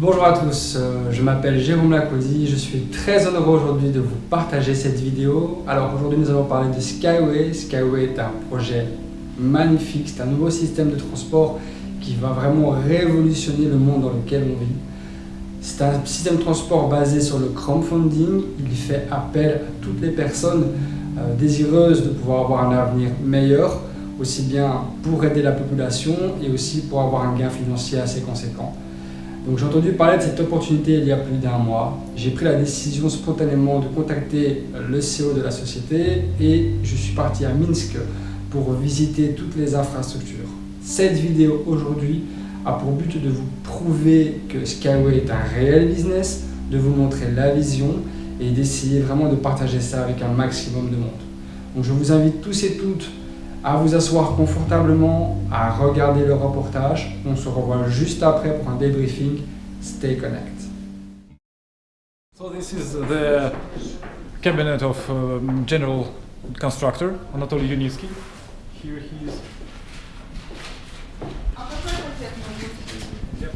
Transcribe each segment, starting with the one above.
Bonjour à tous, euh, je m'appelle Jérôme Lacody, je suis très heureux aujourd'hui de vous partager cette vidéo. Alors aujourd'hui nous allons parler de Skyway. Skyway est un projet magnifique, c'est un nouveau système de transport qui va vraiment révolutionner le monde dans lequel on vit. C'est un système de transport basé sur le crowdfunding, il fait appel à toutes les personnes euh, désireuses de pouvoir avoir un avenir meilleur, aussi bien pour aider la population et aussi pour avoir un gain financier assez conséquent. Donc j'ai entendu parler de cette opportunité il y a plus d'un mois. J'ai pris la décision spontanément de contacter le CEO de la société et je suis parti à Minsk pour visiter toutes les infrastructures. Cette vidéo aujourd'hui a pour but de vous prouver que Skyway est un réel business, de vous montrer la vision et d'essayer vraiment de partager ça avec un maximum de monde. Donc je vous invite tous et toutes à vous asseoir confortablement, à regarder le reportage. On se revoit juste après pour un débriefing. Stay connect. So this is the cabinet of um, general constructor Anatoly Yunitsky. Here he is. Yep.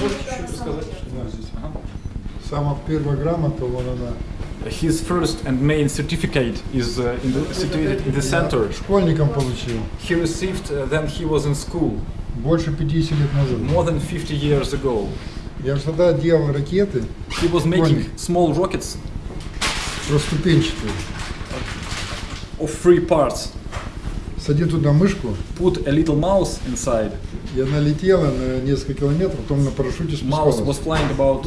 Можете чуть рассказать, что у нас здесь? Ага. Самая первая грамота, вон она. His first and main certificate is uh, in the, situated in the center. Школьником получил. He received uh, then he was in school Больше 50 лет назад. more than 50 years ago. Я же тогда делал ракеты He was making small rockets проступенчатые. of three parts. Садил туда мышку, Put a little mouse inside. и она летела на несколько километров, потом на парашюте Mouse was спускалась. flying about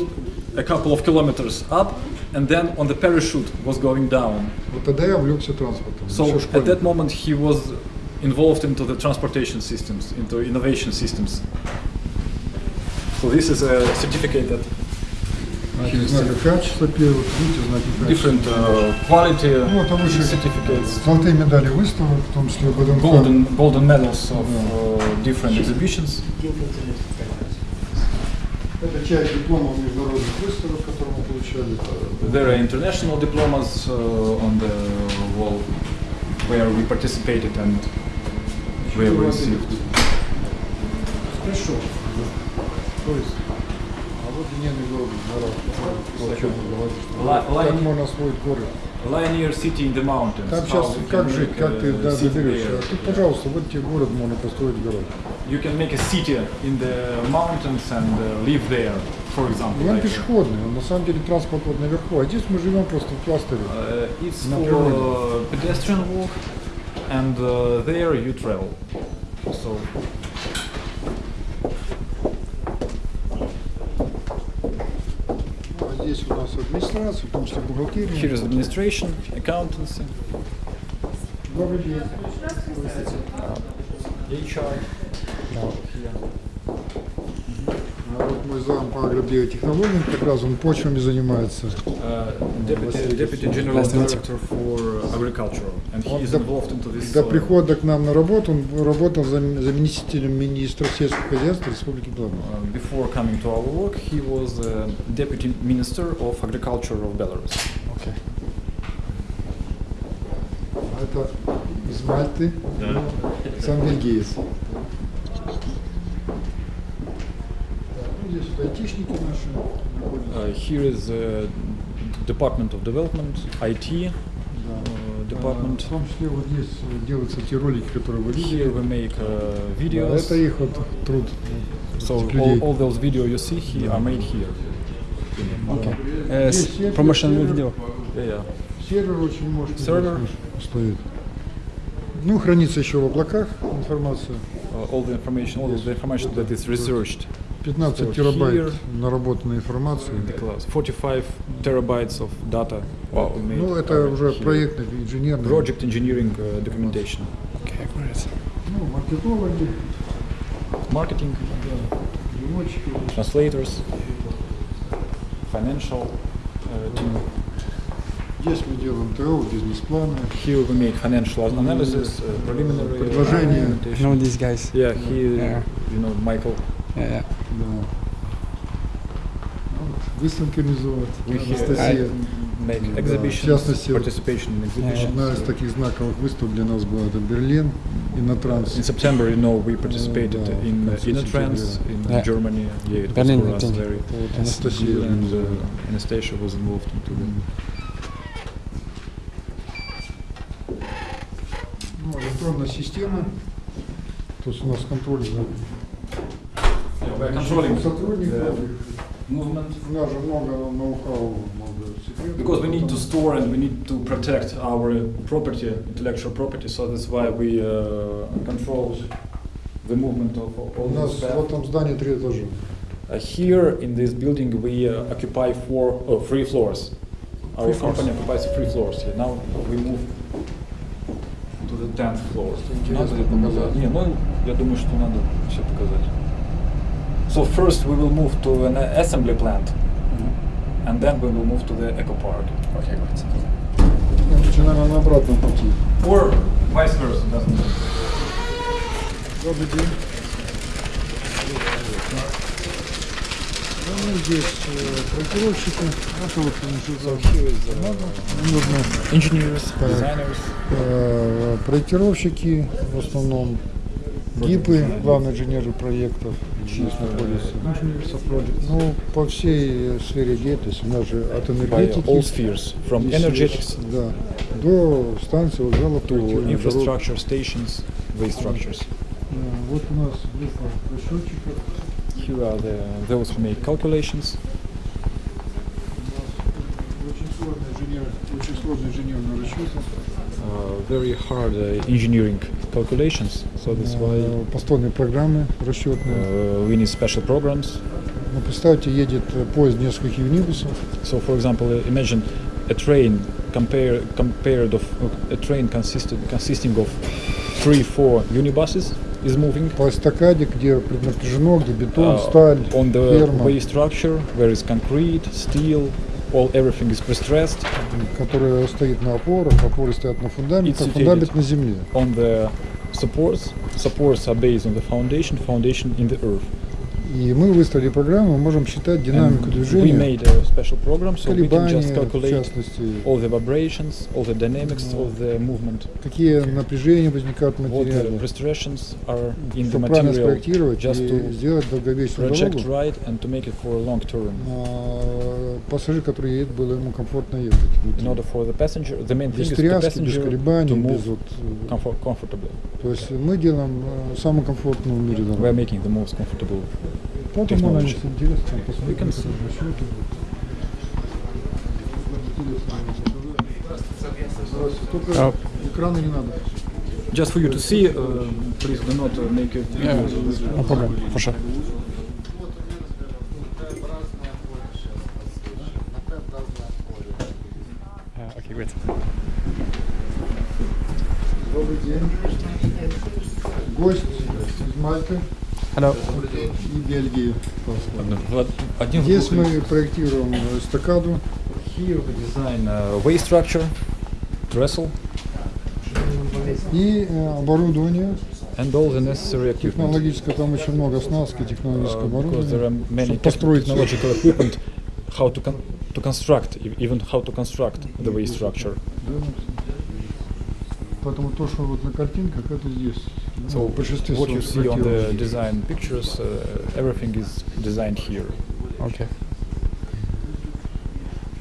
a couple of kilometers up, and then on the parachute was going down. Вот тогда я увлекся транспортом. So еще at that школьником. moment he was involved into the transportation systems, into innovation systems. So this is a certificate that Знаки знака качества первых, видите, знаки качества. different uh, quality Ну, там еще certificates, золотые медали выставок, в том числе ВДНХ. golden golden medals of uh, different exhibitions. Это часть дипломов международных выставок, которые мы получали. There are international diplomas uh, on the wall where we participated and where we received. Хорошо. То есть, а вот линейный город, город, о чем Как можно освоить город? Linear city in the mountains. Там сейчас как жить, как ты да, доберешься? А тут, пожалуйста, вот тебе город, можно построить город. You can make a city in the mountains and uh, live there, for example. И он like, пешеходный, он на самом деле транспорт вот наверху, а здесь мы живем просто в кластере. uh, it's На for природе. uh, pedestrian walk, and uh, there you travel. So Ну, а здесь у нас администрация, в том числе бухгалтерия. here is administration, accountancy, Добрый день. HR. А вот мой зам по агробиотехнологиям, как раз он почвами занимается. Uh, deputy, deputy general director for agriculture, and he Он is до, involved into this. до uh, прихода к нам на работу он работал зам- заместителем министра сельского хозяйства Республики Беларусь. Uh, before coming to our work, he was uh, deputy minister of agriculture of Belarus. Okay. А это из Мальты, сам бельгиец. Так, ну, здесь вот айтишники наши. Uh, here is the Department of Development, IT Да. uh, А, department. В том числе вот здесь э, делаются те ролики, которые вы видели. Here we make uh, Да, videos. это их вот труд. So all, all those videos you see here are made here. Okay. Uh, сервер, promotional video. Yeah, yeah. Сервер очень мощный. Сервер. стоит. Ну, хранится еще в облаках информация. Uh, all the information, all the information that is researched. 15 So терабайт here- наработанной информации. in the cloud. 45 terabytes of data. Wow, Ну, это are уже here. проектный, инженерный. Project engineering uh, documentation. Okay, great. Ну, маркетологи, Marketing, переводчики. translators, financial uh, team. Здесь мы делаем ТО, бизнес-планы. Here we make financial analysis, uh, preliminary Предложения. Know these guys? Yeah, he, Yeah. you know, Michael. Yeah, yeah. Да. Вот, выставки организовывать. Анастасия. exhibitions, в частности. Одна из таких знаковых выставок для нас была это Берлин. и на транс. In September, you know, we participated да, in в uh, сентября. in Yeah. Germany. Yeah, it Berlin, was for us very and uh, организовала. Anastasia was involved into Ну, электронная система. То есть у нас контроль за controlling сотрудников. movement. У нас же много ноу-хау, много секретов. Because we need to Потом- store and we need to protect our property, intellectual property, so that's why we uh, control the movement of all У нас the в staff. этом здании три этажа. Uh, here in this building we uh, occupy four, oh, three floors. Our Three floors. company occupies three floors. Yeah, now we move to the tenth floor. интересно ли показать? Не, ну я думаю, что надо все показать. So first we will move to an assembly plant, and then we will move to the eco park. Okay, great. Значит, наверное, на обратном пути. Or vice versa, doesn't matter. Добрый день. Мы здесь э, проектировщики. Это вот. Нужно designers. э, проектировщики, в основном ГИПы, главные инженеры проектов здесь находятся. Ну, по всей сфере деятельности, у нас же от By энергетики all spheres, from здесь energetics есть, да, до станции вокзалов, to проектирования дорог. infrastructure stations, waste structures. Э, Вот у нас группа расчетчиков. Here are the, those who make calculations. Очень сложные инженер, очень сложные инженерные расчеты. Uh, very hard uh, engineering calculations, so that's why Э, Постольные программы расчетные. uh, we need special programs. Ну, представьте, едет э, поезд нескольких юнибусов. So, for example, uh, imagine a train compare, compared of a train consisted, consisting of three, four unibuses is moving По эстакаде, где преднапряжено, где бетон, uh, сталь, on the ферма, way structure where is concrete, steel, all everything is prestressed которая стоит на опорах, опоры стоят на фундаментах, It's фундамент situated. на земле. on the supports. Supports are based on the foundation, foundation in the earth. И мы выставили программу, мы можем считать динамику And we движения, made a special program, so we can just calculate all the vibrations, all the dynamics of the movement, какие напряжения возникают в what материале, prestrations are in the чтобы правильно спроектировать just и to сделать долговечную project дорогу. right and to make it for a long term. А, Пассажир, который едет, было ему комфортно ехать. In order for the passenger, the main thing Без is the тряски, без passenger колебаний, to без move вот, э, comfort, comfortably. То есть мы делаем э, самую комфортную в мире We are дорогу. making the most comfortable. Потом анализ интересно, посмотрим, что это будет. Uh, just for you to see, uh, please do not uh, make it. Yeah, no problem, for sure. okay, wait. Добрый день. Гость из Мальты. Hello. и Бельгии. Один Здесь мы проектируем эстакаду. Here we design uh, way structure, trestle, И э, оборудование and all the necessary equipment. технологическое, там очень много оснастки технологического Uh, because there are оборудования. many чтобы построить technological equipment, how to con- to construct, e- even how to construct the way structure. Поэтому то, что вот на картинках, это здесь. So Ну, в большинстве what you своем see on the проектировано. design pictures, uh, everything is designed here. Okay.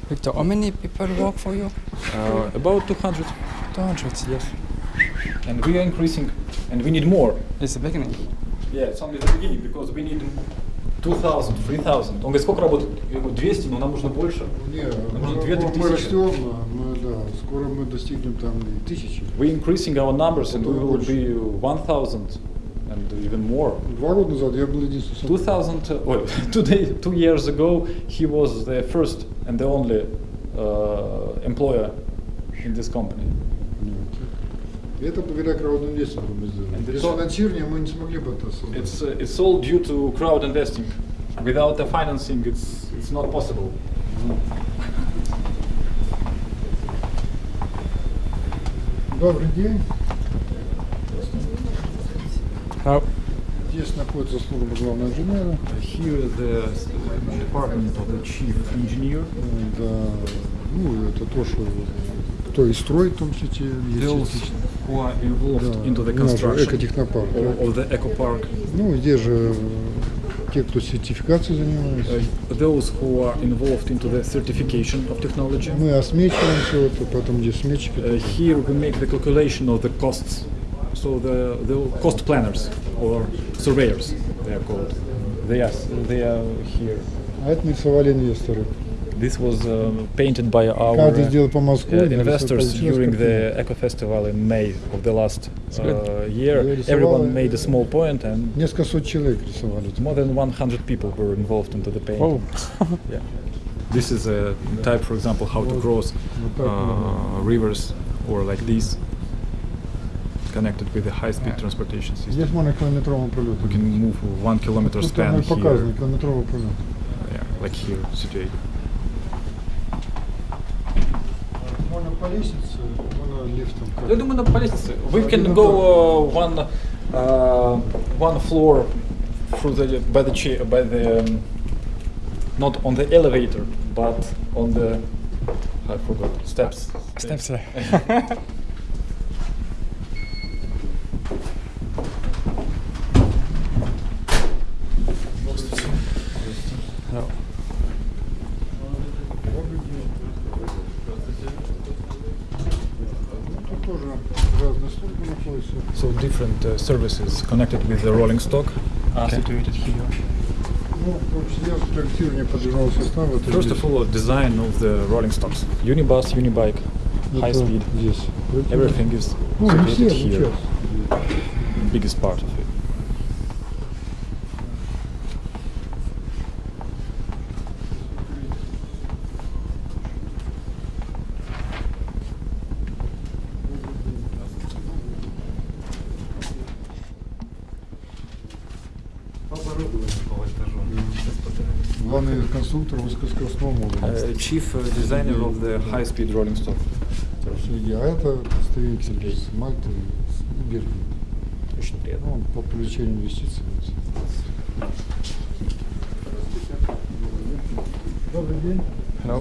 Victor, how many people work for you? Uh, about 200, 200. yes. And we are increasing, and we need more. It's the beginning. Yeah, it's only the beginning, because we need 2000, 3000. Он говорит, сколько работает? Я говорю, 200, но нам нужно больше. Не, Ну, мы, две-три мы тысячи. растем, мы, да, скоро мы достигнем там и тысячи. We're increasing our numbers, and we Потом will больше. be 1000 and even more. Два года назад я был единственным. 2000, uh, well, two, day, two years ago, he was the first and the only uh, employer in this company. И это благодаря краудинвестингу мы сделали. And the Без top- финансирования мы не смогли бы это создать. It's, uh, it's all due to crowd investing. Without the financing, it's, it's not possible. Добрый день. Hello. Здесь находится служба главного инженера. Here is the department of the chief engineer. Да, ну, это то, что кто и строит, в том числе, частично. who are involved Да, into the construction of the eco park. Ну, здесь же те, кто сертификацией занимается. Uh, those who are involved into the certification of technology. Мы осмечиваем все это, потом здесь сметчики. Uh, here we make the calculation of the costs. So the, the cost planners or surveyors, they are called. They are, they are here. А это нарисовали инвесторы. This was um, painted by our uh, investors during the Eco Festival in May of the last uh, year. Everyone made a small point and more than 100 people were involved into the painting. Oh. yeah. This is a type, for example, how to cross uh, rivers or like this connected with the high-speed transportation system. We can move one kilometer span here. Yeah, like here situated. Можно по лестнице, можно лифтом. Я думаю, на по лестнице. We can go uh, one uh, one floor through the by the chair by the um, not on the elevator but on the I forgot steps. Steps, yeah. services connected with the rolling stock okay. First of all, design of the rolling stocks. Unibus, unibike, high speed. Yes. Everything is situated here. Biggest part of it. Главный конструктор высокоскоростного модуля. Uh, chief uh, designer of the high-speed rolling stock. Сергей, а это представитель из Мальты, из Бельгии. Очень приятно. Ну, он по привлечению инвестиций. Добрый день. Hello.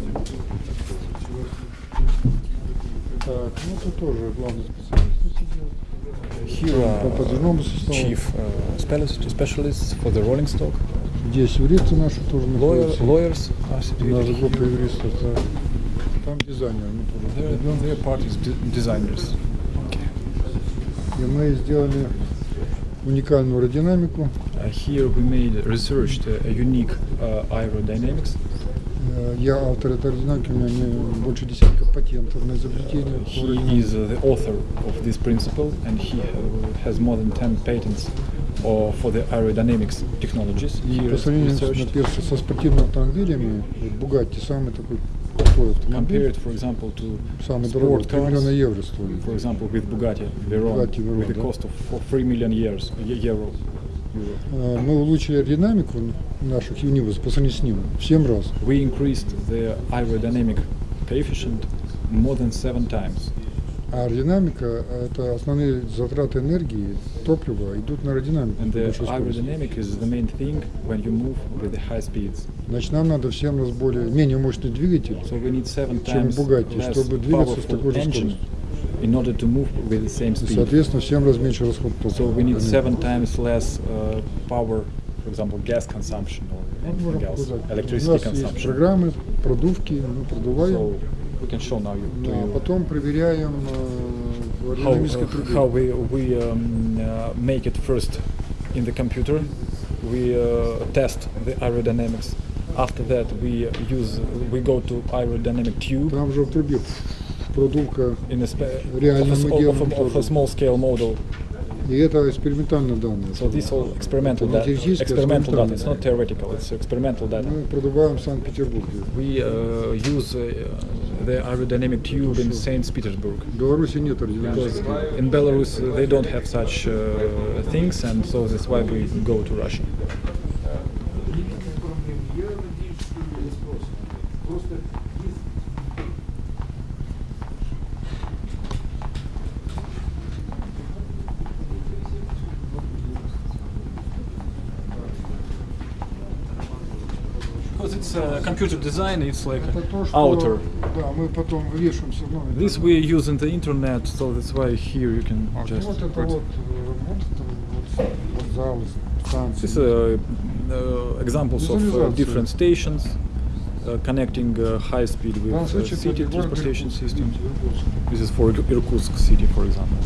Так, ну тут тоже главный специалист. Here are подвижному составу. chief uh, specialists for the rolling stock. Здесь юристы наши тоже находятся. lawyers Наша группа юристов. да. Там дизайнер. мы тоже придем. their parties, de- designers. И мы сделали уникальную аэродинамику. Uh, here we made researched uh, a unique uh, aerodynamics. Э, Я автор этой аэродинамики, у меня больше десятка патентов на изобретение. по He is uh, the author of this principle, and he uh, has more than 10 patents or for the aerodynamics technologies. Compared, for example, to самый дорогой, For example, with Bugatti Veyron, Bugatti Veyron with the cost of 3 million years, uh, euro. Мы улучшили аэродинамику наших юнибус по сравнению с ним в 7 раз. We increased the aerodynamic coefficient more than 7 times. Аэродинамика – это основные затраты энергии, топлива идут на аэродинамику. And the aerodynamic is the main thing when you move with the high speeds. Значит, нам надо в 7 раз более, менее мощный двигатель, So we need seven чем Bugatti, чтобы двигаться с такой же скоростью. in order to move with the same И, speed. соответственно, в 7 раз меньше расход топлива. So we need Понятно. seven times less uh, power, for example, gas consumption or Ну, anything else, показать. У electricity нас есть consumption. программы, продувки, мы продуваем, So we can show now you, to а you потом проверяем э, в how, аэродинамической uh, трубе. how we, we um, uh, make it first in the computer. We uh, test the aerodynamics. After that, we use we go to aerodynamic tube Там же в трубе продувка, in a, spe- Реально of, a, мы s- of, делаем a, of a тоже. small scale model. и это экспериментальные данные. So this all experimental Это data. теоретически Experimental data. experimental. It's not theoretical. It's experimental data. Мы продуваем в Санкт-Петербурге. We uh, use uh, the aerodynamic tube in St. Petersburg. Because in Belarus they don't have such uh, things and so that's why we go to Russia. computer design, it's like Это то, что outer. да, мы потом вывешиваем все равно. This we use in the internet, so that's why here you can А just. вот это put- вот, э, вот, это вот, вот зал, станции. This is uh, uh, examples of uh, Visualization. different stations uh, connecting uh, high speed В with данном uh, случае это city город transportation Иркутск, system. видите, Иркутск. This is for Ir- Irkutsk city, for example.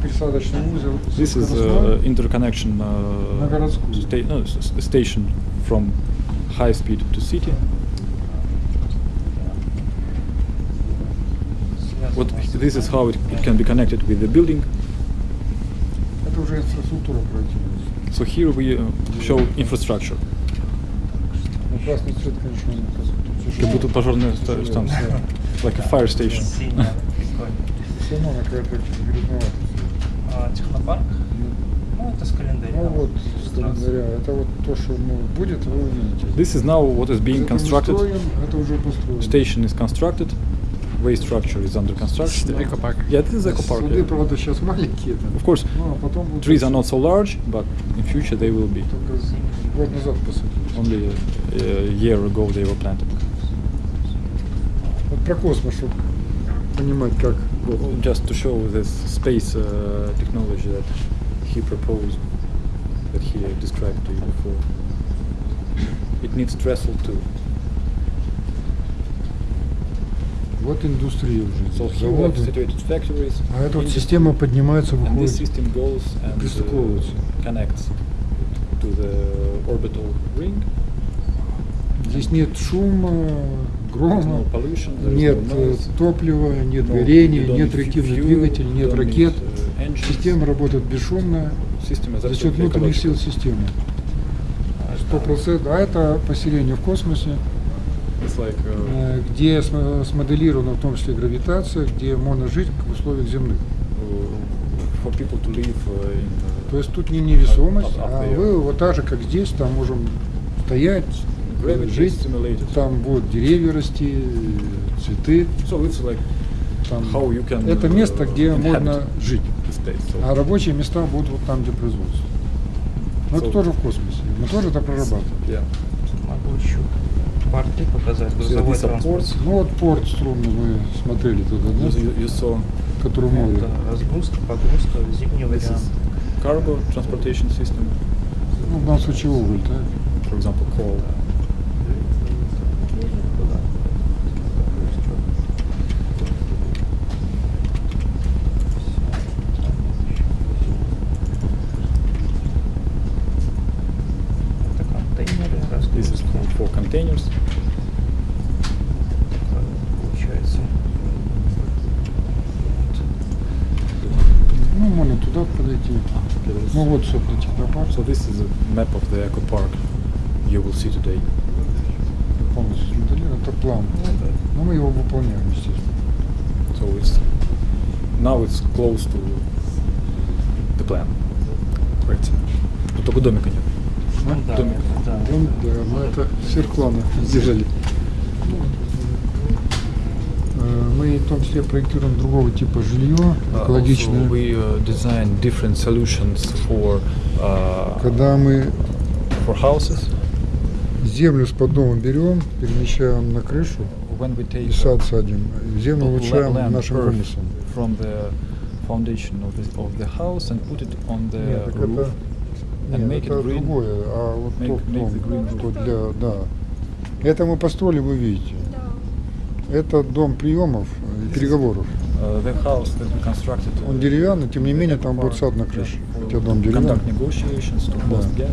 пересадочный узел. This is скоростной. uh, interconnection uh, На городскую. sta- no, s- s- station from high speed to city. What this is how it, it can be connected with the building. Это уже инфраструктура проектируется. So here we uh, show infrastructure. Ну, красный цвет, конечно, инфраструктура. Как будто пожарная ста- станция. Like a fire station. Технопарк? Ну, это с календаря. Ну вот, с календаря. Это вот то, что ну, будет, вы увидите. This is now what is being constructed. это уже построено. Station is constructed. Way structure is under construction. Eco Park. Yeah, this is eco park. Суды, yeah. правда, сейчас маленькие. Там. Of course, Ну, а потом будут trees are not so large, but in future they will be. Только год назад посадили. Only a, a year ago they were planted. Вот про космос, чтобы понимать, как вот. Just to show this space uh, technology that he proposed, that he described to you before. It needs trestle too. Вот индустрия уже. So здесь, here we have заводы. situated factories. А эта вот industry, система поднимается, and this выходит. system goes and пристыковывается. uh, connects to the orbital ring. Здесь нет шума, There's грома, нет э, топлива, нет горения, нет реактивных двигателей, нет ракет. Система работает бесшумно за счет внутренних сил системы. 100%, а это поселение в космосе, э, где смоделирована в том числе гравитация, где можно жить в условиях земных. То есть тут не невесомость, а вы вот так же, как здесь, там можем стоять, жить, там будут деревья расти, э, цветы. So it's like Там. how you can. Это uh, место, где можно жить. So А рабочие места будут вот там, где производство. Но это тоже в космосе. Мы тоже это прорабатываем. yeah. Могу еще порты показать, грузовой транспорт. Ну вот порт струнный мы смотрели туда, да? You, you saw который море. Это разгрузка, погрузка, зимний вариант. cargo transportation system. Ну, в данном случае уголь, да? For example, coal. So this is a map of the eco park you will see today. полностью смоделирован. Это план. Но мы его выполняем, естественно. So it's now it's close to the plan. Right. Тут только домика нет. Ну да, Домик. это да. Дом, да, мы это сверхплана сделали. Э, Мы в том числе проектируем другого типа жилье, экологичное. Also we uh, design different solutions for uh, Когда мы for houses. землю с под берем, перемещаем на крышу When we take и сад садим, землю улучшаем нашим вымыслом. from the foundation of the of the house and put it on the Нет, так roof. это, and нет, make it green. другое, а вот Make- тот make дом, the green что для, да. Это мы построили, вы видите. Это дом приемов и переговоров. Он деревянный, тем не менее, там будет сад на крыше, хотя дом деревянный. Да.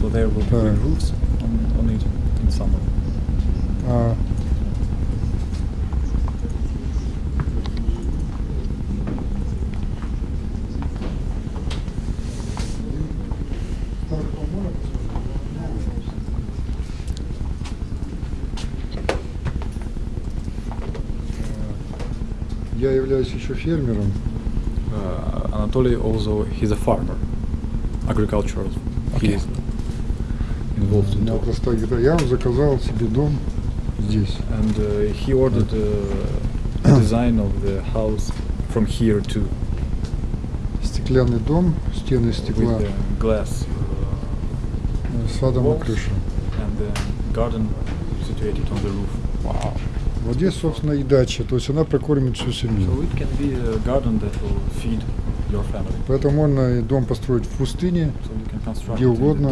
So there will. Uh, являюсь еще фермером. Uh, Anatoly also he's a farmer, agricultural. He Okay. is involved У in меня that. простая гитара. Я заказал себе дом здесь. And uh, he ordered uh, a design of the house from here to стеклянный дом, стены из with стекла the glass э, с садом на walls. крыше. and the garden situated on the roof. Вот здесь, собственно, и дача, то есть она прокормит всю семью. Поэтому можно и дом построить в пустыне, Где угодно.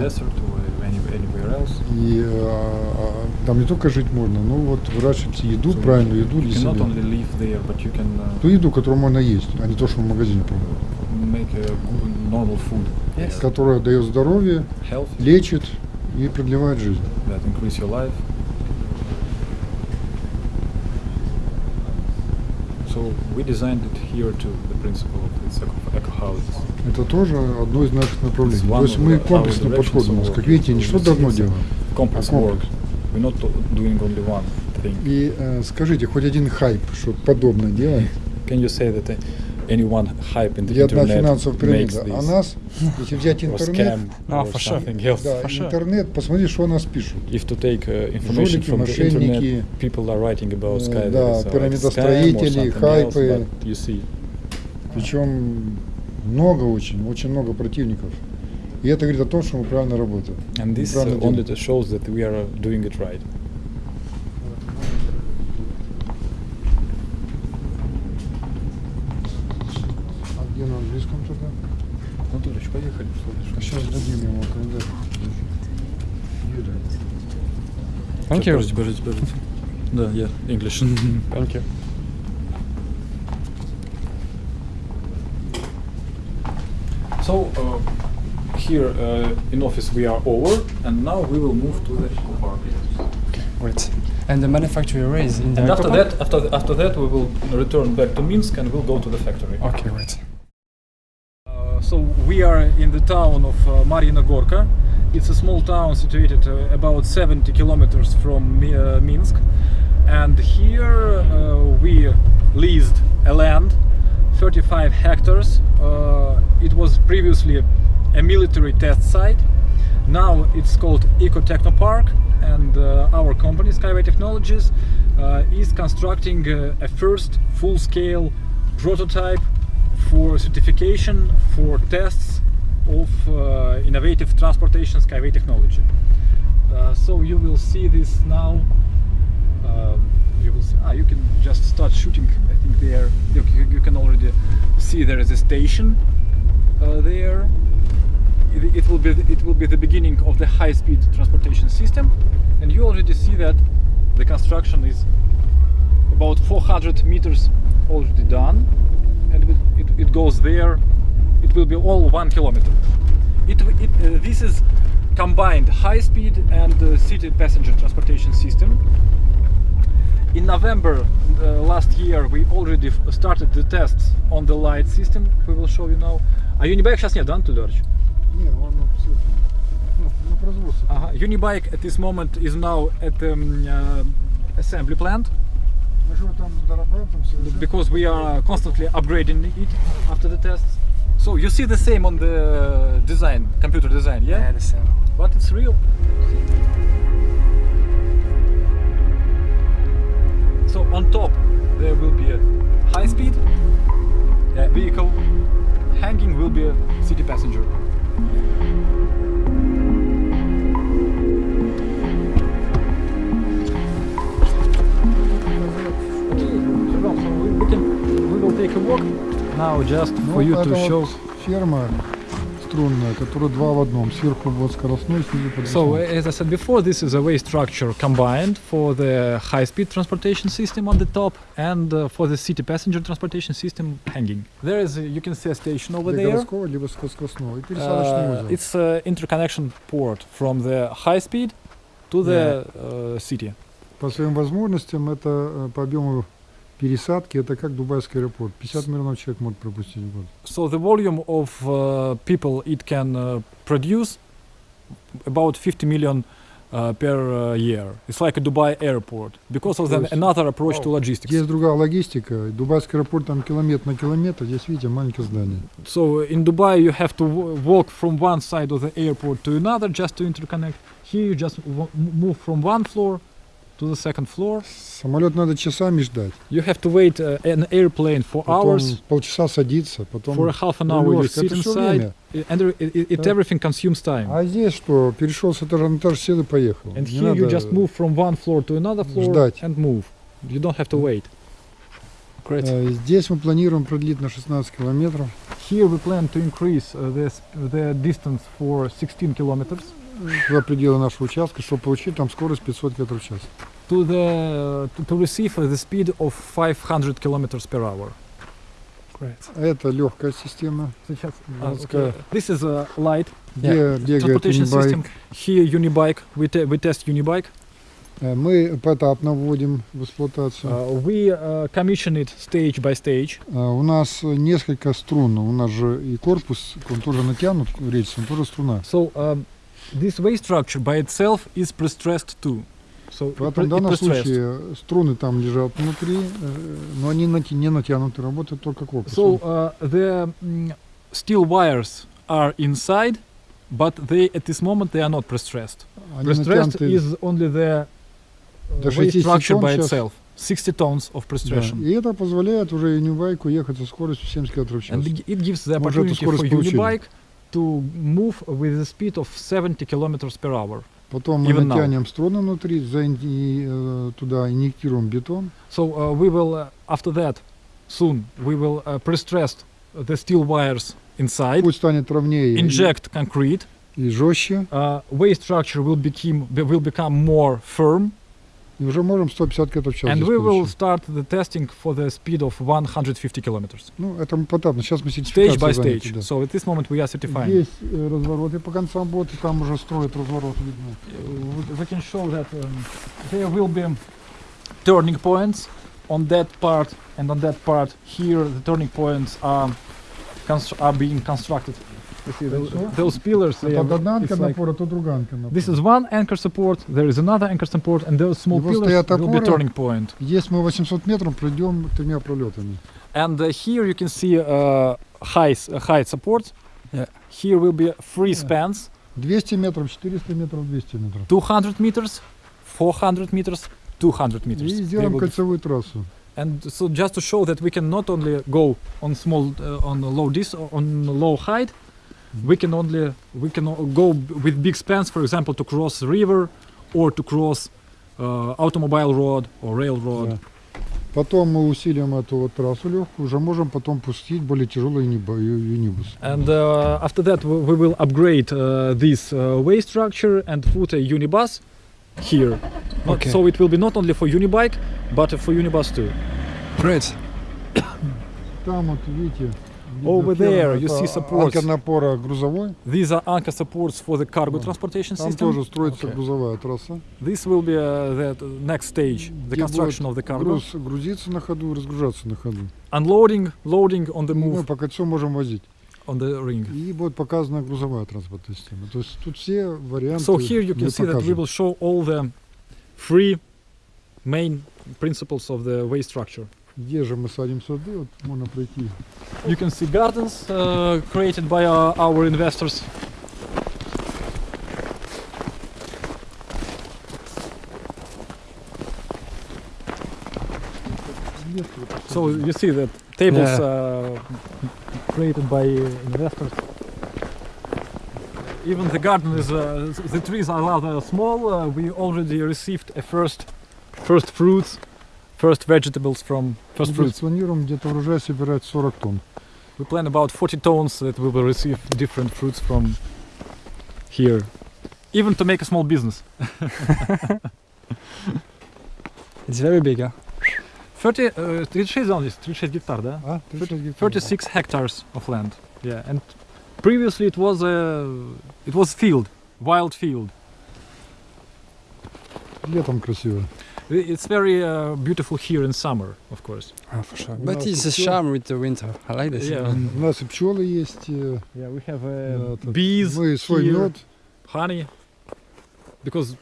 и э, а, там не только жить можно, но вот выращивать еду, So правильную еду для себя. there, can uh, Ту еду, которую можно есть, а не то, что в магазине продают. Yes. Которая дает здоровье, Healthy, лечит и продлевает жизнь. that increase your life. So we designed it here to the principle of its eco, eco houses. Это тоже одно из наших направлений. То есть мы комплексно подходим. У нас, как видите, не что-то одно делаем. Complex А work. комплекс. We're not do- doing only one thing. И э, скажите, хоть один хайп, что подобное делает? Can you say that uh, any one hype in the Для одна internet финансовая makes пирамида. this А нас, если взять интернет, No, or for sure. something else? да, For sure. интернет, посмотри, что нас пишут. If to take uh, information Жулики, from the internet, people are writing about э, да, like, пирамидостроители, хайпы. but you see, Причем много очень, очень много противников. И это говорит о том, что мы правильно работаем. and this uh, only shows that we are uh, doing it right. сейчас дадим ему календарь. Юрий. Thank you. Подождите, подождите, подождите. Да, я English. Thank you. So uh, here uh, in office we are over, and now we will move to the eco park. Great. And the manufacturer is in the And after Ecopark? that, after th- after that, we will return back to Minsk and we'll go to the factory. Okay, great. town of uh, Marina Gorka. It's a small town situated uh, about 70 kilometers from uh, Minsk, and here uh, we leased a land, 35 hectares. Uh, it was previously a military test site. Now it's called Eco Techno Park, and uh, our company Skyway Technologies is constructing a first full-scale prototype for certification for tests of uh, innovative transportation skyway technology. Uh, so you will see this now. Um, you will see, ah, you can just start shooting. I think there you, can already see there is a station uh, there. It, it will be it will be the beginning of the high-speed transportation system, and you already see that the construction is about 400 meters already done and it, it, it goes there it will be all one kilometer it, it uh, this is combined high speed and uh, city passenger transportation system in november uh, last year we already f- started the tests on the light system we will show you now а Unibike сейчас нет, да, Анатолий Эдуардович? Не, он абсолютно на, на производстве. Ага. Unibike at this moment is now at the um, uh, assembly plant Мы же его там дорабатываем, там совершенно. because we are constantly upgrading it after the tests. So you see the same on the design, computer design, yeah? Yeah, the same. But it's real. So on top there will be a high speed vehicle, hanging will be a city passenger. Okay, we can we will take a walk now just Ну, for you это to вот show. ферма струнная, которая два в одном. Сверху вот скоростной, снизу So, подвесной. as I said before, this is a way structure combined for the high-speed transportation system on the top and uh, for the city passenger transportation system hanging. There is, a, you can see a station over Для there. городского, либо скоростного. И пересадочный Uh, узел. it's an interconnection port from the high-speed to the uh, city. По своим возможностям, это э, по объему пересадки, это как Дубайский аэропорт. 50 миллионов человек может пропустить в год. So the volume of uh, people it can uh, produce about 50 million uh, per uh, year. It's like a Dubai airport because of То the, есть- another approach to logistics. Есть другая логистика. Дубайский аэропорт там километр на километр. Здесь, видите, маленькое здание. So in Dubai, you have to walk from one side of the airport to another just to interconnect. Here, you just move from one floor to the second floor. Самолет надо часами ждать. You have to wait uh, an airplane for Потом hours. полчаса садиться, потом For a half an hour you рулежка. sit Это все inside, время. i- and there- it, it, it Да. everything consumes time. А здесь что? Перешел с этажа на этаж, сел и поехал. And Не here you надо just move from one floor to another floor ждать. and move. You don't have to wait. Great. Э, Здесь мы планируем продлить на 16 километров. Here we plan to increase uh, the, sp- the distance for 16 kilometers За пределы нашего участка, чтобы получить там скорость 500 метров в час. to the to, receive uh, the speed of 500 kilometers per hour. Great. Это легкая система, Сейчас, а, okay. This is a light где бегает transportation system. Here Unibike. We, te- we test Unibike. Э, Мы поэтапно вводим в эксплуатацию. Uh, we uh, commission it stage by stage. Э, У нас несколько струн, у нас же и корпус, он тоже натянут, рельс, он тоже струна. So um, this way structure by itself is pre-stressed too. So В pre- it данном случае струны там лежат внутри, э, но они нати- не натянуты, работают только корпус. So uh, the mm, steel wires are inside, but they at this moment they are not pre-stressed. Они Pre-stressed is only the uh, way 60 structure by itself. 60 tons of да. pre-stression. И это позволяет уже Unibike ехать со скоростью 70 км в час. And it gives the opportunity for. Unibike to move with the speed of 70 kilometers per hour. Потом мы Even now. натянем струны внутри, заин- и, э, туда инъектируем бетон. So uh, we will, uh, after that, soon we will uh, pre-stress the steel wires inside, Путь станет ровнее и- inject concrete. и жестче. Uh, way structure will become will become more firm, И уже можем 150 км в час and здесь we will получить. start the testing for the speed of 150 kilometers, Ну, это мы потапно. Сейчас мы stage сертификацию by заняты, stage. да. So at this moment we are certifying. Есть э, развороты по концам бота, там уже строят разворот, видно. Uh, we can show that um, there will be turning points on that part and on that part. Here the turning points are constr- are being constructed. You see those, Хорошо. those pillars. They Это are, одна анка it's like- напора, то другая анка напора. this is one anchor support. There is another anchor support, and those small И вот pillars стоят will be опоры. turning point. Здесь мы 800 метров пройдем тремя пролетами. And uh, here you can see uh, high s- uh, height support. Yeah. Here will be three Yeah. spans: 200 метров, 400 метров, 200 метров. 200 meters, 400 meters, 200 meters. И They сделаем will be кольцевую трассу. And so just to show that we can not only go on small uh, on a low dis on low height, we can only we can o- go b- with big spans, for example, to cross river or to cross uh, automobile road or railroad. Да. Потом мы усилим эту вот трассу легкую, уже можем потом пустить более тяжелый юниба- ю- юнибус. And uh, after that, we, we will upgrade uh, this uh, way structure and put a unibus here. Not- Okay. So it will be not only for unibike, but for unibus too. Great. Там вот видите, видно Over there ферма, you это see supports. анкер напора грузовой. These are anchor supports for the cargo Да. transportation Там system. тоже строится Okay. грузовая трасса. This will be uh, the t- next stage, the где construction of будет the cargo. груз грузиться на ходу, разгружаться на ходу. Unloading, loading on the И мы move по кольцу можем возить. on the ring. И будет показана грузовая транспортная система. То есть тут все варианты So here you can мы see that we покажем. will show all the three main principles of the way structure. Где же мы садим сады, вот можно пройти. You can see gardens uh, created by our, our investors. So you see that tables Yeah. uh, created by investors. Even the garden is uh, the trees are rather small. Uh, we already received a first first fruits, first vegetables from first Здесь fruits. планируем где-то урожай собирать 40 тонн. We plan about 40 tons that we will receive different fruits from here. Even to make a small business. It's very big, huh? 30, uh, 36 zones, 36 гектар, да? А? 36 гектаров. 36 hectares of land. Yeah, and previously it was a it was field, wild field. Летом красиво. I- It's very uh, beautiful here in summer, of course. Oh, for sure. У But нас it's a всё- charm with the winter. I like this. Yeah. У нас и пчелы есть, э, Yeah, we have да, uh, тут bees, мы свой here, мед. honey, because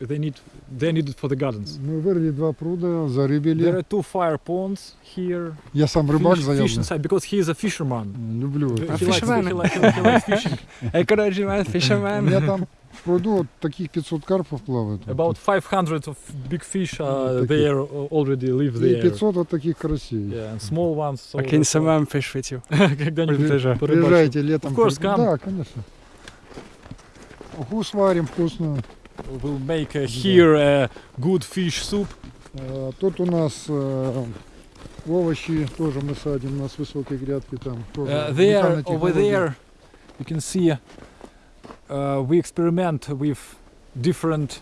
they need they need it for the gardens. Мы вырыли два пруда, There зарыбили. are two fire ponds here. Я сам рыбак fish, fish заявлен. inside because he is a fisherman. Люблю He это. А likes- fisherman. he likes- he likes fishing. Encouragement, У fisherman. меня там В пруду вот таких 500 карпов плавает. вот About 500 of big fish uh, таких. there already live тут. И there. 500 вот таких карасей. Yeah, and small ones. So I can someone fish with you. Когда-нибудь. Приезжайте летом. Of course, come. Да, конечно. Уху сварим вкусную. We'll make uh, here a good fish soup. Э, Тут у нас э, овощи тоже мы садим, у нас высокие грядки там. тоже Uh, there, over there, you can see we experiment with different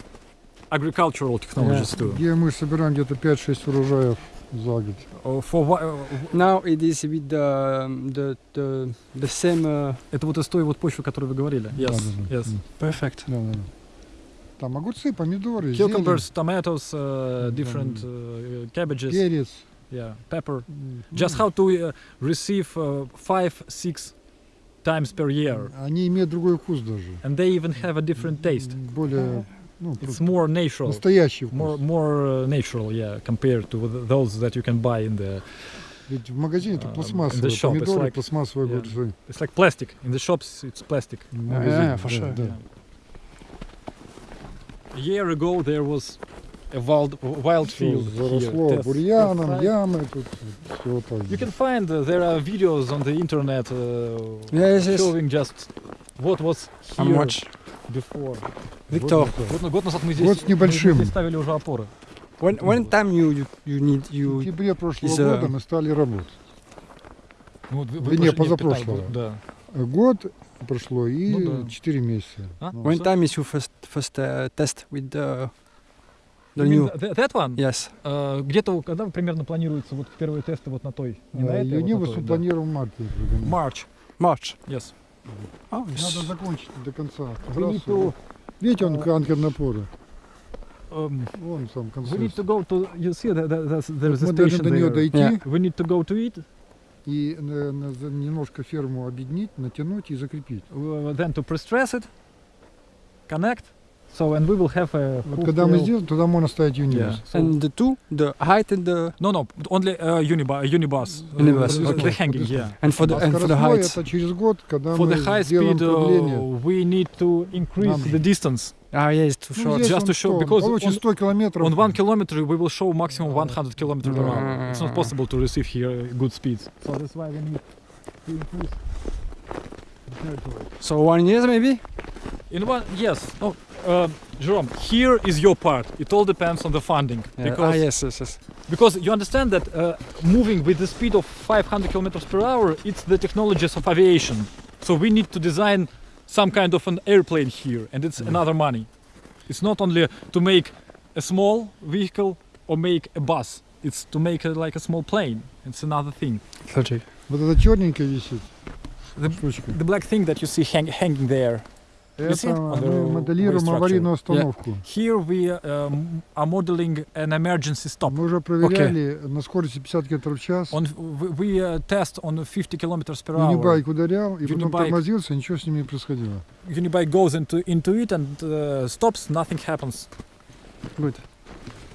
agricultural technologies too. Где мы собираем где-то 5-6 урожаев за год. Uh, for whi- uh, Now it is with the the the, the same. Uh, это вот из той вот почвы, о которой вы говорили. Yes, Да-да-да. yes. М. perfect. Да, да, да. Там огурцы, помидоры, зелень, Cucumbers, tomatoes, uh, Да, different да. uh, cabbages, перец. yeah, pepper. М, Just ну, how to uh, receive uh, five, six times per year, Они имеют другой вкус даже. and they even have a different taste. М, Более, ну, It's просто more natural. настоящий вкус. more more uh, natural yeah compared to th- those that you can buy in the Ведь в магазине это Um, in пластмассовые the shop it's помидоры, like- пластмассовые yeah. огурцы. it's like plastic in the shops it's plastic В магазине, yeah, for да, sure. да. a year ago there was a wild wild field here, заросло test- бурьяном, site. ямы, тут все так. you can find uh, there are videos on the internet uh, Yes, yes. showing just what was here watch. before Victor, Вот это. год, год назад мы здесь, Год с мы небольшим. здесь ставили уже опоры when when time you you, you need В you сентябре прошлого is, uh, года мы стали работать. ну, вот вы- вы не, позапрошлого. год, да Год прошло и Ну да. 4 месяца. А? Ну, when So- time is your first first uh, test with the the new th- that one yes Uh, где-то когда примерно планируется вот первые тесты вот на той? Не на а, этой, вот на Юнивус да. планируем в марте. March, March. yes. Oh, it's- Надо закончить до конца. To, Видите, он uh, анкер напора. um, Вон сам we need to go to, you see, that, that, that's, there's a Мы должны station до нее дойти Yeah. We need to go to it, и э, на- за- немножко ферму объединить, натянуть и закрепить. uh, then to pre-stress it, connect, so and we will have a Вот full когда мы scale- сделаем, туда можно ставить Юнивус. Yeah. So- and the two the height and the No, no, only uh, unibus, unibus, uh, Unibus, the, okay. the hanging, yeah. and for the А and for the скоростной heights. это через год, когда For мы the high сделаем speed, uh, продление. we need to increase Нам- the distance. Ah yes, too Ну, short. здесь just он to show, что, он because получит он- 100 километров. On one kilometer, we will show maximum 100 kilometers per hour. It's not Mm. possible to receive here good speeds. So that's why we need to increase the territory. So one year maybe. In one, yes. Oh, uh, Jerome, here is your part. It all depends on the funding Yeah. because ah yes, yes, yes. because you understand that uh, moving with the speed of 500 kilometers per hour, it's the technologies of aviation. So we need to design some kind of an airplane here, and it's another money. It's not only to make a small vehicle or make a bus. It's to make a, like a small plane. It's another thing. Logic. Вот это черненькое висит. The- штучка. The black thing that you see hang, hanging there. You see Это on the мы моделируем way structure? аварийную остановку. Here we um, are modeling an emergency stop. Мы уже проверяли на скорости 50 км в час. On we, we uh, test on 50 kilometers per hour. Юнибайк ударял, и потом Юнибайк. тормозился, ничего с ним не происходило. Unibike goes into into it and uh, stops. Nothing happens. Good.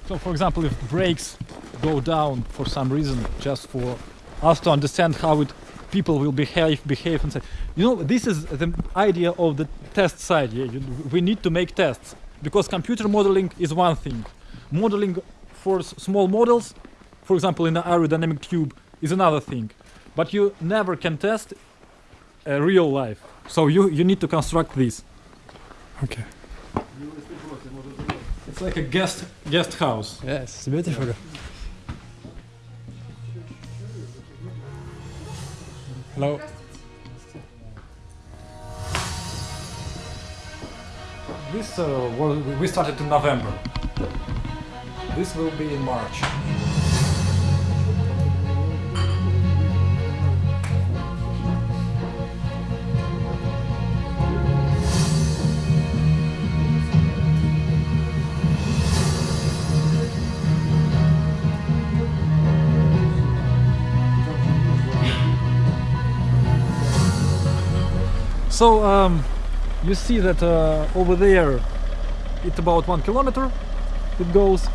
So, for example, if brakes go down for some reason, just for us to understand how it people will behave behave and say, you know, this is the idea of the test side. Yeah, you, we need to make tests because computer modeling is one thing. Modeling for small models, for example, in an aerodynamic tube, is another thing. But you never can test a real life. So you you need to construct this. Okay. It's like a guest guest house. Yes, it's beautiful. Hello. This uh, we started in November. This will be in March. So um, you see that uh, over there it's about one kilometer it goes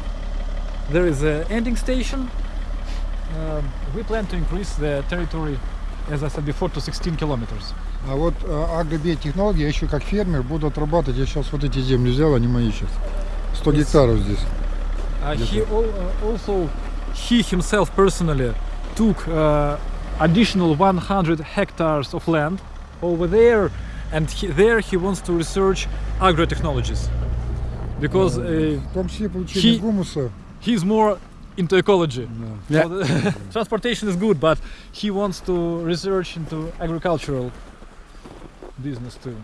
there is a ending station um, we plan to increase the territory as I said before, to 16 kilometers. А вот э, агробиотехнологии, я еще как фермер буду отрабатывать. Я сейчас вот эти земли взял, они мои сейчас. 100 гектаров здесь. Uh, he al- uh, also, he himself personally took uh, additional 100 hectares of land over there, and he, there he wants to research agrotechnologies because uh, В том числе получение Хи- гумуса. he's more into ecology. Yeah. So the- transportation is good, but he wants to research into agricultural business too.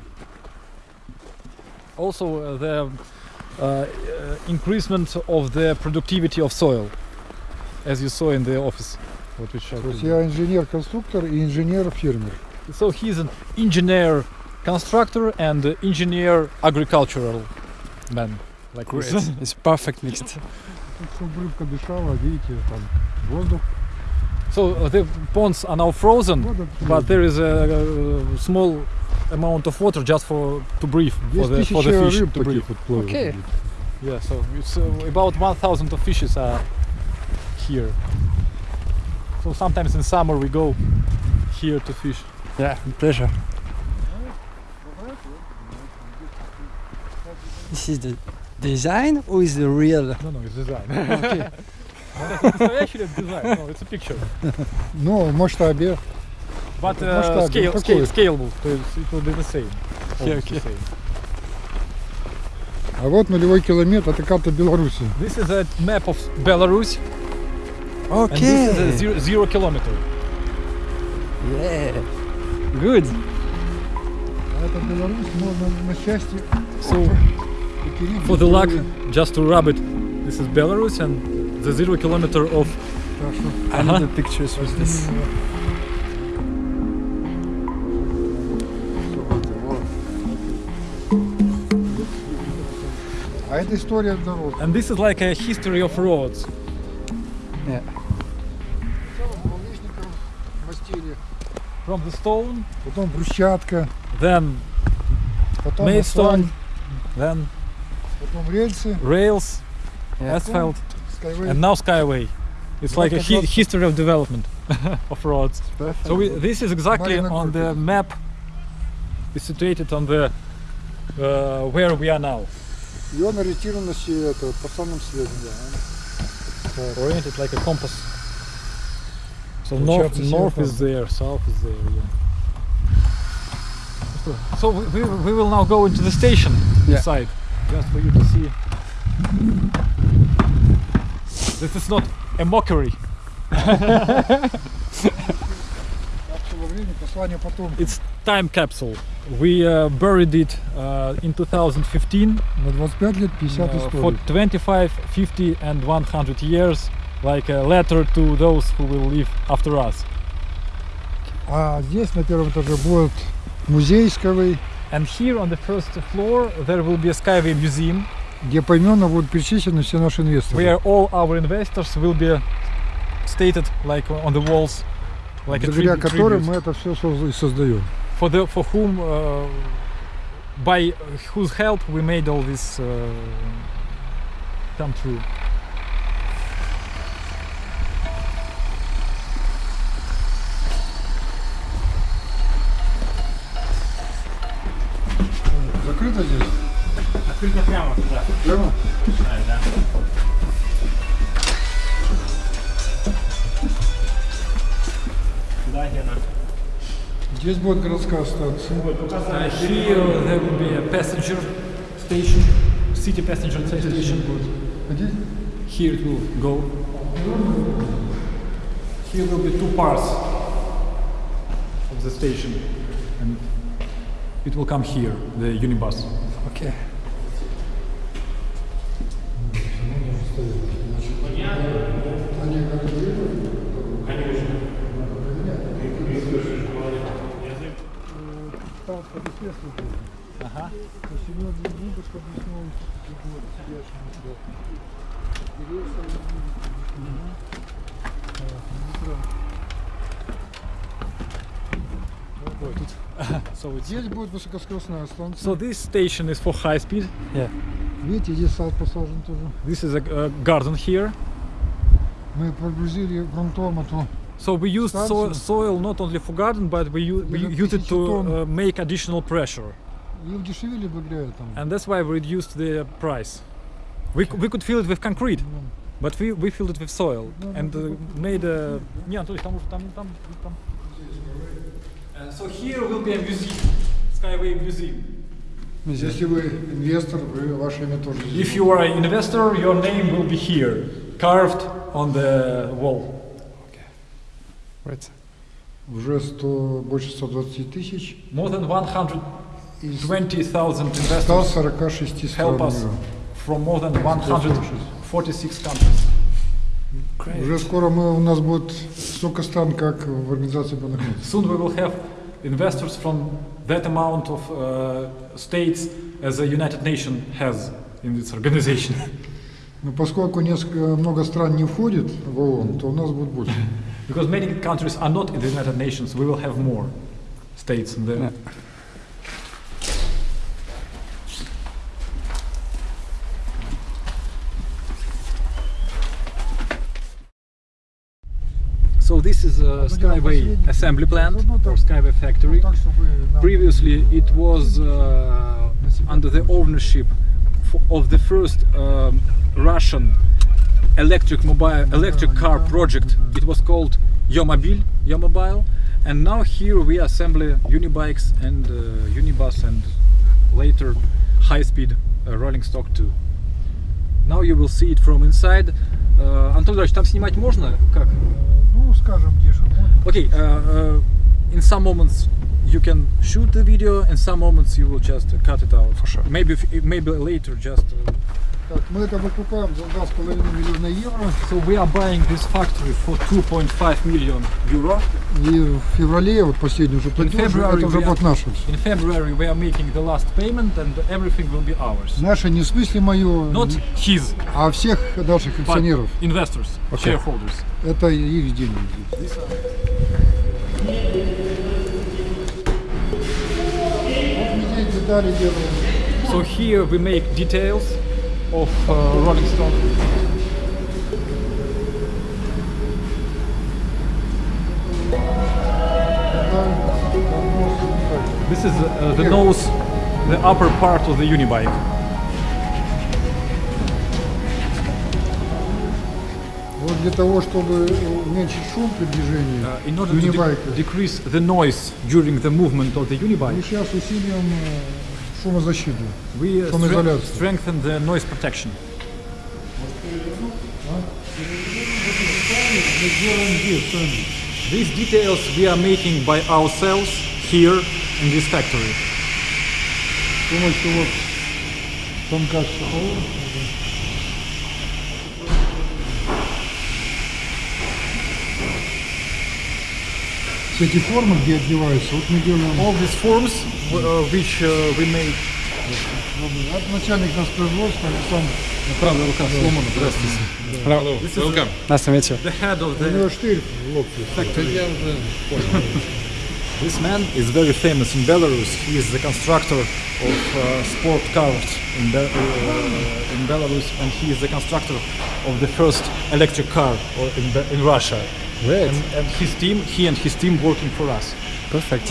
Also, uh, the uh, uh, increasement of the productivity of soil, as you saw in the office, what we showed. То есть you. я инженер-конструктор и инженер-фермер. So he's an engineer constructor and engineer agricultural man. Like Great. This. It's perfect mixed. So uh, the ponds are now frozen, but there is a, a small amount of water just for to breathe for the, for the fish to breathe. Okay. Yeah, so it's uh, about 1,000 of fishes are here. So sometimes in summer we go here to fish. Yeah, pleasure. This is the design or is the real? No, no, it's design. Okay. it's actually a design. No, it's a picture. Ну, масштабе. But uh, scale, ну, scale, scalable. So it's, it will be the same. Okay, almost the okay. same. А вот нулевой километр, это карта Беларуси. This is a map of Belarus, and this is a Okay. zero, zero kilometer. Yeah. Good. So, for the luck, just to rub it, this is Belarus and the zero kilometer of... I the pictures with this. And this is like a history of roads. From the stone, потом брусчатка, then потом made асфальт, stone, then потом рельсы, rails, Yeah. asphalt, скайвей. and now skyway. It's like a Like a hi- lot- history of development of roads. Perfect. So we, this is exactly Marina on the Gorky. map. It's situated on the uh, where we are now, И он ориентирован на се- это, по самым связям. oriented like a compass. So north, north is there, south is there, yeah. So we, we, we will now go into the station yeah. side, just for you to see. This is not a mockery. it's time capsule. We uh, buried it uh, in 2015 uh, for 25, 50 and 100 years like a letter to those who will live after us. А здесь на первом этаже будет музей Скавей, And here on the first floor there will be a Skyway museum где поименно будут перечислены все наши инвесторы. where all our investors will be stated like on the walls, like a благодаря tribu- которым tribute. мы это все создаем. for the for whom uh, by whose help we made all this uh, come true. Закрыто здесь? Открыто прямо туда. Прямо? Да, да. Да, Гена. Здесь будет городская станция. Uh, here there will be a passenger station, city passenger station. А здесь? Here it will go. Here will be two parts of the station, it will come here, the unibus. Okay. Там подъезд будет. Ага. То есть именно для губы, чтобы не снова фигуры сидящие на тебя. Интересно, So it's Здесь будет высокоскоростная станция. so this station is for high speed. Видите, здесь сад посажен тоже. This is a, a garden here. Мы прогрузили грунтом эту So we use so- Станцию. soil not only for garden, but we, u- we Где-то use it to тысячу тонн. uh, make additional pressure, И удешевили благодаря этому. and that's why we reduced the price. We, c- we could fill it with concrete, but we, we filled it with soil and uh, made a. Не, Анатолий, там уже там там там. Uh, so here will be a museum, Skyway Museum. Если вы инвестор, вы ваше имя тоже здесь. If you are an investor, your name will be here, carved on the wall. Right. Уже 100, больше 120 тысяч More than 120,000 из investors 146 стран help us мира. from more than 146 countries. Уже скоро мы, у нас будет столько стран, как в Организации Объединенных Наций. Soon we will have investors from that amount of uh, states as the United Nations has in its organization. Но поскольку несколько, много стран не входит в ООН, то у нас будет больше. Because many countries are not in the United Nations, we will have more states in there. Yeah. So this is a Skyway assembly plant or Skyway factory. Так, чтобы нам- Previously, it was uh, under the ownership f- of the first um, Russian electric mobile electric car project. It was called Yomobil, Yomobile, and now here we assemble unibikes and uh, unibus and later high-speed uh, rolling stock too. Now you will see it from inside. Uh, Антон Ильич, там снимать можно? Как? Ну, скажем, где же можно. Okay, uh, uh, in some moments you can shoot the video, in some moments you will just uh, cut it out. For sure. Maybe if, maybe later just. Uh, Так, мы это выкупаем за 2,5 миллиона евро. so we are buying this factory for 2.5 million euro. И в феврале, вот последний уже платеж, это уже будет наше все. In February we are making the last payment and everything will be ours. Наше не в смысле мое, Not his, а всех наших акционеров. investors, shareholders. Это их деньги. So here we make details of uh, rolling stock. This is uh, the nose, the upper part of the unibike. Для того, чтобы уменьшить шум при движении uh, in order to de decrease the noise during the movement of the unibike, мы сейчас усилим э, шумозащиту. we uh, Шумоизоляцию. stre- strengthen the noise protection. Мы сделаем здесь сами. These details we are making by ourselves here in this factory. С помощью вот станка эти формы, где одеваются, вот мы делаем. All these forms w- uh, which uh, we make. Это начальник нас производства, Александр. Правда, рука сломана. Здравствуйте. This is Nice to meet you. the head of У the него штырь в локте. factory. This man is very famous in Belarus. He is the constructor of uh, sport cars in, Be- uh, in Belarus, and he is the constructor of the first electric car or in, Be- in Russia. Great. And, and his team, he and his team working for us. Perfect.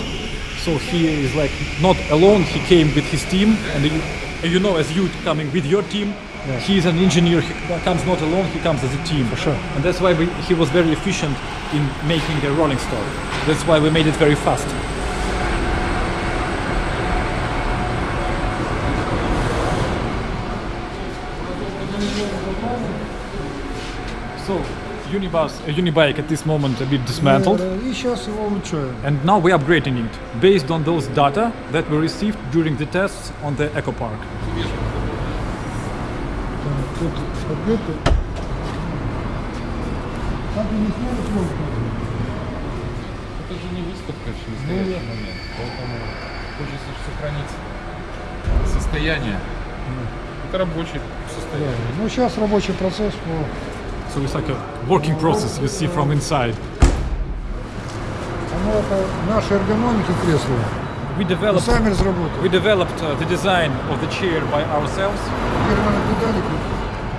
So he is like not alone. He came with his team, and you, you know, as you coming with your team, he is an engineer. He comes not alone. He comes as a team. For sure. And that's why we, he was very efficient in making a rolling stock. That's why we made it very fast. Unibus, uh, Unibike at this moment a bit dismantled. И сейчас его улучшаем. And now we are upgrading it based on those data that we received during the tests on the Eco Park. Это же не выставка, же настоящий момент. Поэтому хочется сохранить состояние. Это рабочее состояние. Ну, сейчас рабочий процесс по So it's like a working process you see from inside. We developed, we developed uh, the design of the chair by ourselves.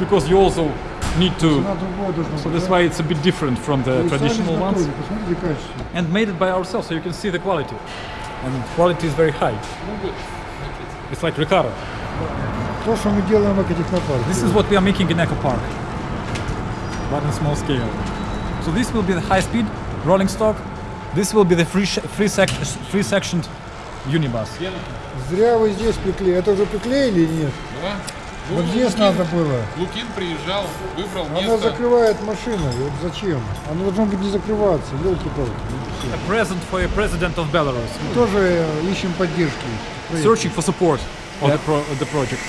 Because you also need to... So that's why it's a bit different from the traditional ones. And made it by ourselves, so you can see the quality. And quality is very high. It's like Ricardo. This is what we are making in Eco Park. But on small scale. So this will be the high speed rolling stock. This will be the free, free, sec- free sectioned unibus. Зря вы здесь приклеили. Это уже приклеили или нет? Да? Вот Ну, здесь Лукин- надо было. Лукин приезжал, выбрал Она место. закрывает машину. Вот зачем? Оно должно быть не закрываться. Елки-палки. A present for a president of Belarus. Тоже э, ищем поддержки. Searching for support of the, pro- the project.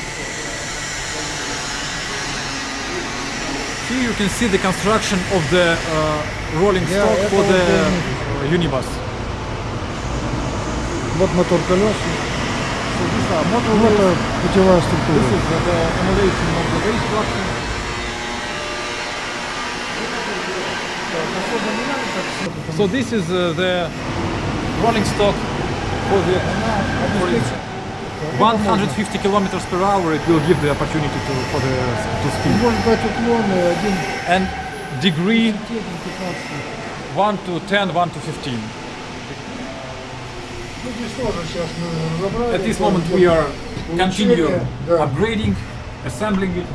Here you can see the construction of the uh, rolling Yeah, stock это for вот the я uh, unibus. Вот мотор колес. Ну, это путевая структура. So this is uh, the rolling stock for the for it. 150 kilometers per hour it will give the opportunity to, for the to. And degree 1 to 10, 1 to 15. At this moment we are continuing upgrading, assembling it.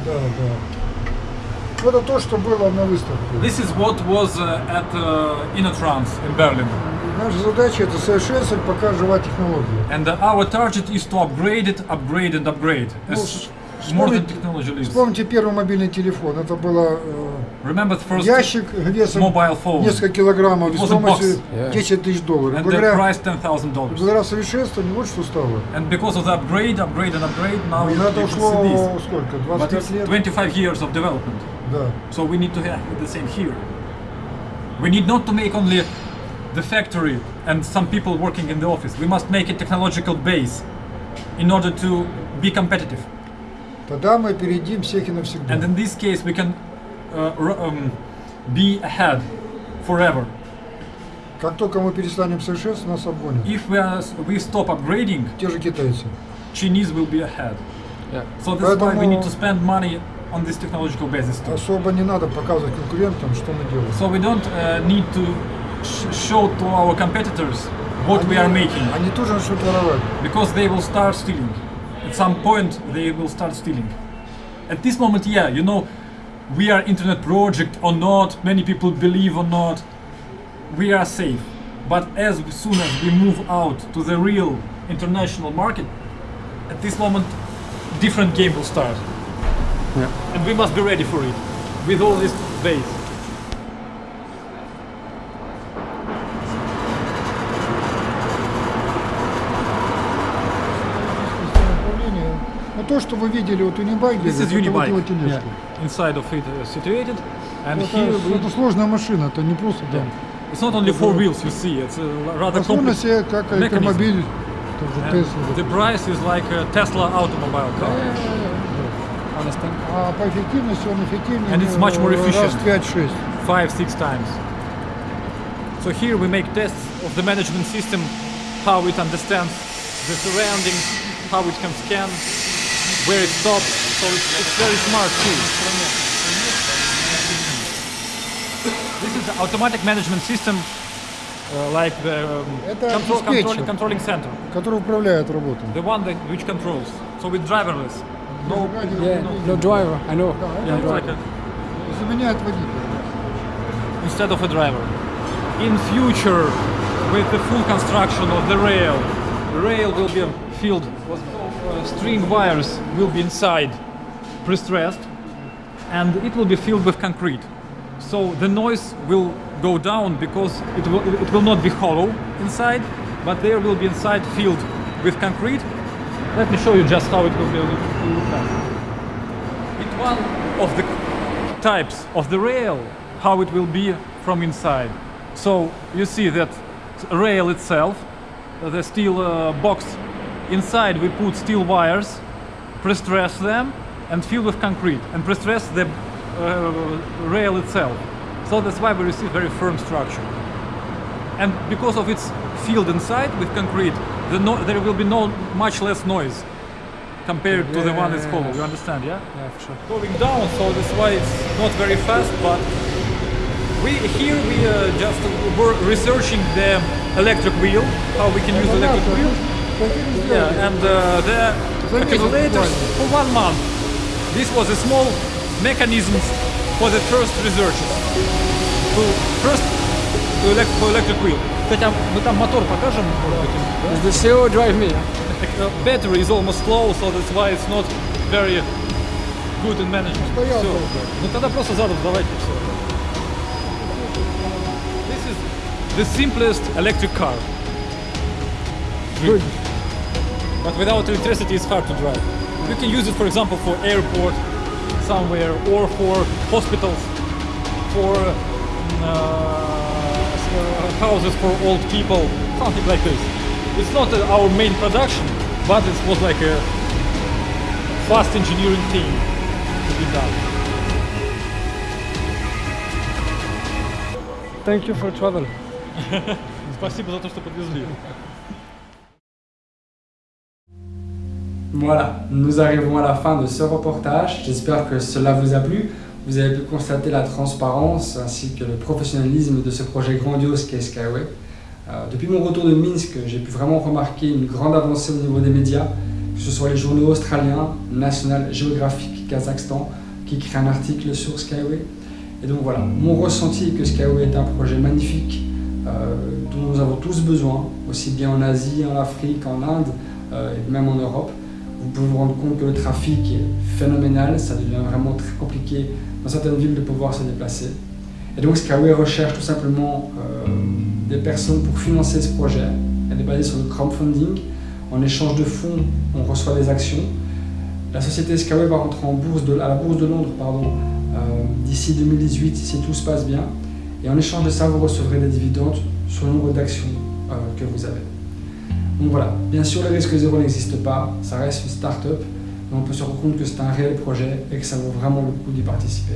This is what was uh, at uh, InnoTrans in Berlin. Наша задача это совершенствовать, пока жива технология. And uh, our target is to upgrade it, upgrade and upgrade. As more than вспомните- technology lives. Вспомните первый мобильный телефон. Это было э, Remember the first ящик весом mobile phone. несколько килограммов, box. стоимостью Yeah. 10 тысяч долларов. and the Благодаря, price $10,000. благодаря совершенствованию вот что стало. And because of the upgrade, upgrade and upgrade, now И you, это ушло this. сколько? But 25 it's лет? 25 years of development. Да. So we need to have the same here. We need not to make only the factory and some people working in the office. We must make a technological base in order to be competitive. Тогда мы опередим всех и навсегда. And in this case, we can uh, r- um, be ahead forever. Как только мы перестанем совершенствовать, нас обгонят. If we, are, we stop upgrading, Те же китайцы. Chinese will be ahead. Yeah. So that's why we Поэтому- need to spend money on this technological basis too. Особо не надо показывать конкурентам, что мы делаем. So we don't uh, need to sh- show to our competitors what we are making Они тоже начнут воровать. because they will start stealing. At some point, they will start stealing. At this moment, yeah, you know, we are internet project or not, many people believe or not, we are safe. But as soon as we move out to the real international market, at this moment, different game will start. Yeah. And we must be ready for it with all this base. Управление. Ну то, что вы видели вот у Небаги, This is это вот Unibike. его тележка. Inside of it uh, situated, and Это, here we это сложная машина, это не просто там. It's not only four wheels, you see, it's a rather Возможно complex. себе как mechanism. электромобиль, тоже And Tesla. the price is like a Tesla automobile car. Understand? А по эффективности он эффективнее And it's much more э, раз efficient. в 5-6. Five, six times. So here we make tests of the management system, how it understands the surroundings, how it can scan, where it stops. So it's, it's very smart too. This is the automatic management system, uh, like the um, Это control, диспетчер. controlling, controlling center. который управляет работой. The one that which controls. So it's driverless. No, Yeah, no driver, I know. yeah, it's like a, Заменяет водителя. instead of a driver. In future, with the full construction of the rail, the rail will be filled with uh, string wires will be inside, pre-stressed, and it will be filled with concrete. So the noise will go down because it will, it will not be hollow inside, but there will be inside filled with concrete. Let me show you just how it will be. It's one of the types of the rail, how it will be from inside. So you see that rail itself, the steel uh, box, inside we put steel wires, pre-stress them and fill with concrete and pre-stress the uh, rail itself. So that's why we receive very firm structure. And because of its filled inside with concrete, the no- there will be no much less noise. compared to the one that's yeah, hollow. You understand, yeah? Yeah, for sure. Going down, so that's why it's not very fast. But we here we uh, just were researching the electric wheel, how we can use the electric wheel. Yeah, and uh, the accumulators for one month. This was a small mechanism for the first researches. To first to elect, for electric wheel. Кстати, а мы там мотор покажем, может быть, да? Is the CO drive me? Uh, battery is almost low, so that's why it's not very good in management. Стоял Всё. долго. Ну тогда просто задом давайте все. This is the simplest electric car. Good. But without electricity it's hard to drive. You can use it for example for airport somewhere or for hospitals, for uh, s- uh, houses for old people, something like this. It's not uh, our main production, but it was like a fast engineering thing to be done. Thank you for travel. Спасибо за то, что подвезли. Voilà, nous arrivons à la fin de ce reportage. J'espère que cela vous a plu. Vous avez pu constater la transparence ainsi que le professionnalisme de ce projet grandiose qu'est Skyway. Euh, depuis mon retour de Minsk, j'ai pu vraiment remarquer une grande avancée au niveau des médias, que ce soit les journaux australiens, National Geographic Kazakhstan, qui créent un article sur Skyway. Et donc voilà, mon ressenti est que Skyway est un projet magnifique euh, dont nous avons tous besoin, aussi bien en Asie, en Afrique, en Inde euh, et même en Europe. Vous pouvez vous rendre compte que le trafic est phénoménal, ça devient vraiment très compliqué dans certaines villes de pouvoir se déplacer. Et donc Skyway recherche tout simplement euh, des personnes pour financer ce projet. Elle est basée sur le crowdfunding. En échange de fonds, on reçoit des actions. La société Skyway va rentrer en bourse à la bourse de Londres euh, d'ici 2018 si tout se passe bien. Et en échange de ça, vous recevrez des dividendes sur le nombre d'actions euh, que vous avez. Donc voilà, bien sûr le risque zéro n'existe pas, ça reste une start-up, mais on peut se rendre compte que c'est un réel projet et que ça vaut vraiment le coup d'y participer.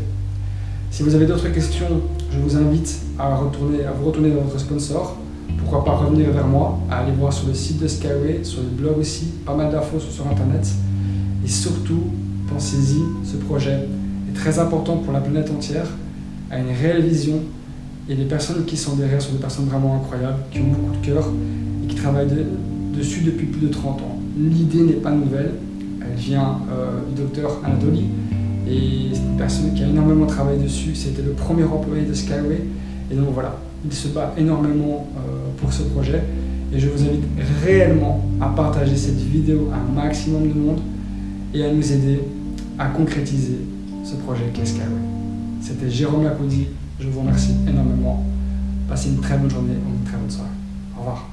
Si vous avez d'autres questions, je vous invite à, retourner, à vous retourner vers votre sponsor. Pourquoi pas revenir vers moi, à aller voir sur le site de Skyway, sur le blog aussi, pas mal d'infos sur internet. Et surtout, pensez-y, ce projet est très important pour la planète entière, a une réelle vision et les personnes qui sont derrière sont des personnes vraiment incroyables, qui ont beaucoup de cœur et qui travaillent dessus depuis plus de 30 ans. L'idée n'est pas nouvelle, elle vient euh, du docteur Anatoly et c'est une personne qui a énormément travaillé dessus. C'était le premier employé de Skyway et donc voilà, il se bat énormément euh, pour ce projet et je vous invite réellement à partager cette vidéo à un maximum de monde et à nous aider à concrétiser ce projet qu'est Skyway. C'était Jérôme Lacoudy, je vous remercie énormément. Passez une très bonne journée ou une très bonne soirée. Au revoir.